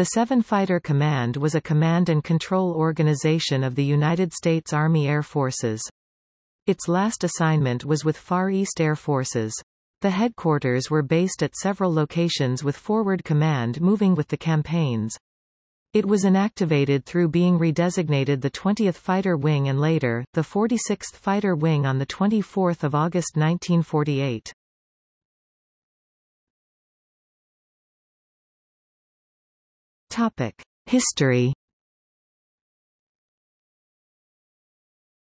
The 7 Fighter Command was a command and control organization of the United States Army Air Forces. Its last assignment was with Far East Air Forces. The headquarters were based at several locations with forward command moving with the campaigns. It was inactivated through being redesignated the 20th Fighter Wing and later, the 46th Fighter Wing on 24 August 1948. Topic. History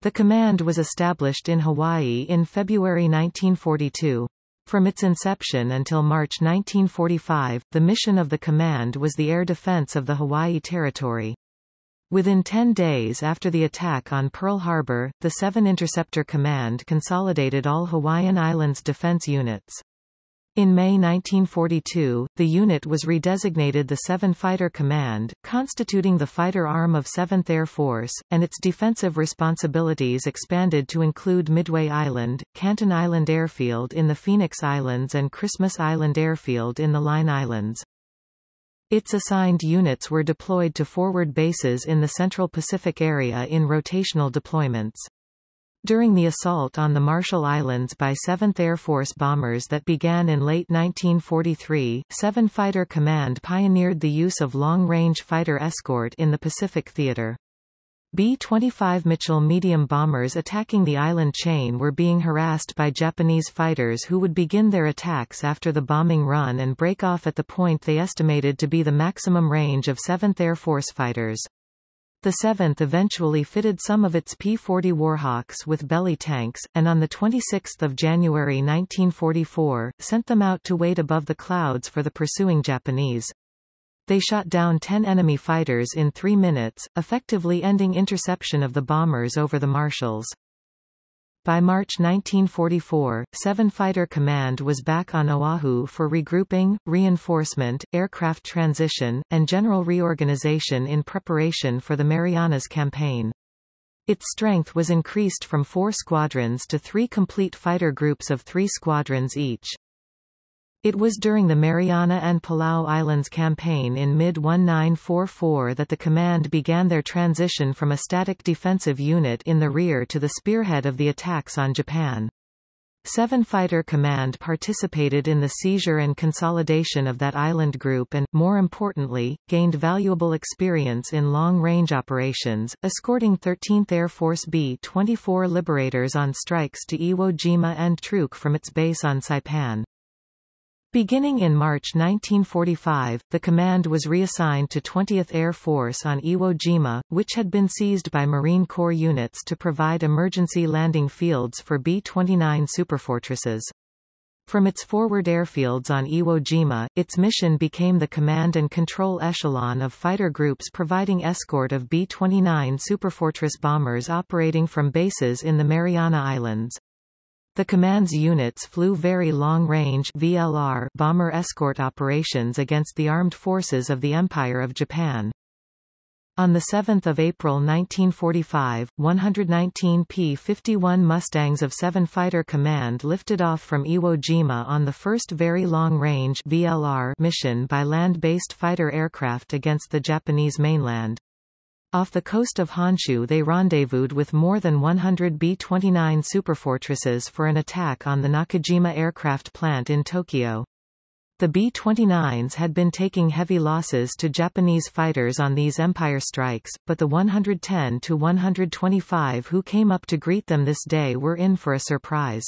The command was established in Hawaii in February 1942. From its inception until March 1945, the mission of the command was the air defense of the Hawaii Territory. Within 10 days after the attack on Pearl Harbor, the 7 Interceptor Command consolidated all Hawaiian Islands defense units. In May 1942, the unit was redesignated the 7 Fighter Command, constituting the fighter arm of 7th Air Force, and its defensive responsibilities expanded to include Midway Island, Canton Island Airfield in the Phoenix Islands and Christmas Island Airfield in the Line Islands. Its assigned units were deployed to forward bases in the Central Pacific area in rotational deployments. During the assault on the Marshall Islands by 7th Air Force bombers that began in late 1943, 7 Fighter Command pioneered the use of long-range fighter escort in the Pacific Theater. B-25 Mitchell medium bombers attacking the island chain were being harassed by Japanese fighters who would begin their attacks after the bombing run and break off at the point they estimated to be the maximum range of 7th Air Force fighters. The 7th eventually fitted some of its P-40 Warhawks with belly tanks, and on 26 January 1944, sent them out to wait above the clouds for the pursuing Japanese. They shot down 10 enemy fighters in three minutes, effectively ending interception of the bombers over the Marshalls. By March 1944, 7 Fighter Command was back on Oahu for regrouping, reinforcement, aircraft transition, and general reorganization in preparation for the Marianas Campaign. Its strength was increased from four squadrons to three complete fighter groups of three squadrons each. It was during the Mariana and Palau Islands campaign in mid-1944 that the command began their transition from a static defensive unit in the rear to the spearhead of the attacks on Japan. 7 Fighter Command participated in the seizure and consolidation of that island group and, more importantly, gained valuable experience in long-range operations, escorting 13th Air Force B-24 Liberators on strikes to Iwo Jima and Truk from its base on Saipan. Beginning in March 1945, the command was reassigned to 20th Air Force on Iwo Jima, which had been seized by Marine Corps units to provide emergency landing fields for B-29 superfortresses. From its forward airfields on Iwo Jima, its mission became the command and control echelon of fighter groups providing escort of B-29 superfortress bombers operating from bases in the Mariana Islands. The command's units flew very long-range VLR bomber escort operations against the armed forces of the Empire of Japan. On 7 April 1945, 119 P-51 Mustangs of 7 Fighter Command lifted off from Iwo Jima on the first Very Long-Range mission by land-based fighter aircraft against the Japanese mainland. Off the coast of Honshu they rendezvoused with more than 100 B-29 superfortresses for an attack on the Nakajima aircraft plant in Tokyo. The B-29s had been taking heavy losses to Japanese fighters on these Empire strikes, but the 110 to 125 who came up to greet them this day were in for a surprise.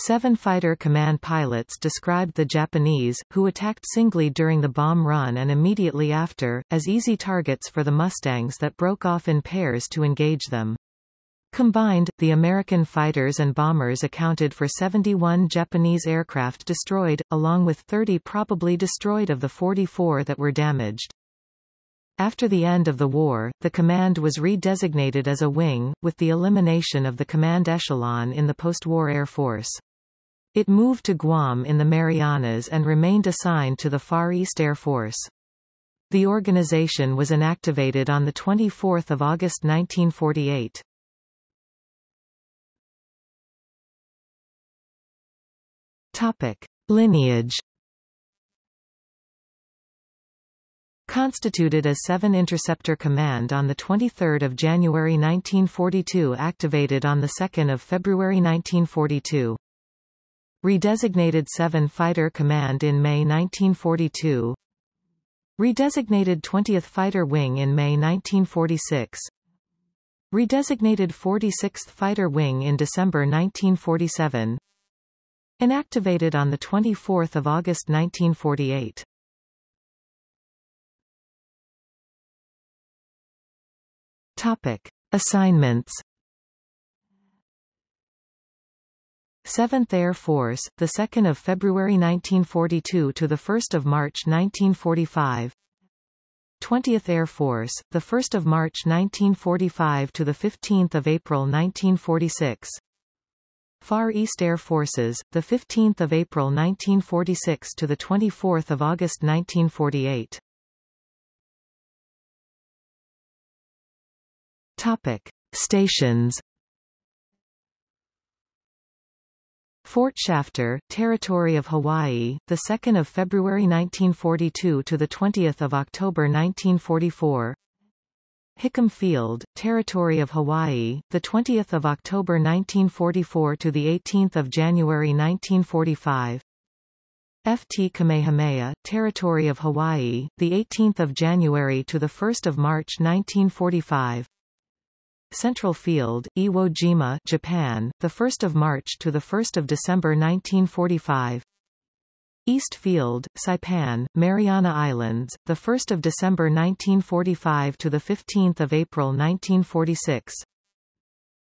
Seven Fighter Command pilots described the Japanese, who attacked singly during the bomb run and immediately after, as easy targets for the Mustangs that broke off in pairs to engage them. Combined, the American fighters and bombers accounted for 71 Japanese aircraft destroyed, along with 30 probably destroyed of the 44 that were damaged. After the end of the war, the command was redesignated as a wing, with the elimination of the command echelon in the post-war Air Force. It moved to Guam in the Marianas and remained assigned to the Far East Air Force. The organization was inactivated on 24 August 1948. Topic. Lineage Constituted as 7 Interceptor Command on 23 January 1942 activated on 2 February 1942. Redesignated 7 Fighter Command in May 1942 Redesignated 20th Fighter Wing in May 1946 Redesignated 46th Fighter Wing in December 1947 Inactivated on 24 August 1948 Topic. Assignments 7th Air Force, the 2nd of February 1942 to the 1st of March 1945. 20th Air Force, the 1st of March 1945 to the 15th of April 1946. Far East Air Forces, the 15th of April 1946 to the 24th of August 1948. Topic: Stations. Fort Shafter, Territory of Hawaii, the 2nd of February 1942 to the 20th of October 1944. Hickam Field, Territory of Hawaii, the 20th of October 1944 to the 18th of January 1945. Ft Kamehameha, Territory of Hawaii, the 18th of January to the 1st of March 1945. Central Field, Iwo Jima, Japan, the 1st of March to the 1st of December 1945. East Field, Saipan, Mariana Islands, the 1st of December 1945 to the 15th of April 1946.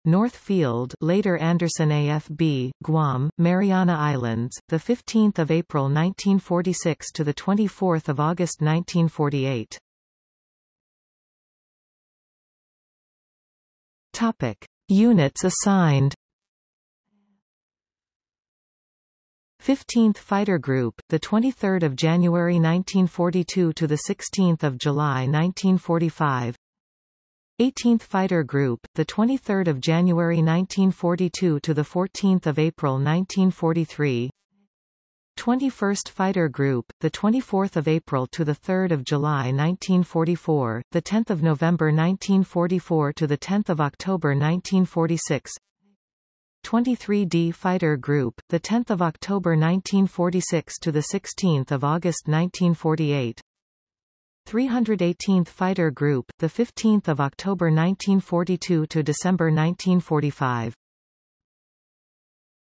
North Field, later Andersen AFB, Guam, Mariana Islands, the 15th of April 1946 to the 24th of August 1948. Topic: Units assigned. 15th Fighter Group, the 23rd of January 1942 to the 16th of July 1945. 18th Fighter Group, the 23rd of January 1942 to the 14th of April 1943. 21st Fighter Group, the 24th of April to the 3rd of July 1944, the 10th of November 1944 to the 10th of October 1946. 23D Fighter Group, the 10th of October 1946 to the 16th of August 1948. 318th Fighter Group, the 15th of October 1942 to December 1945.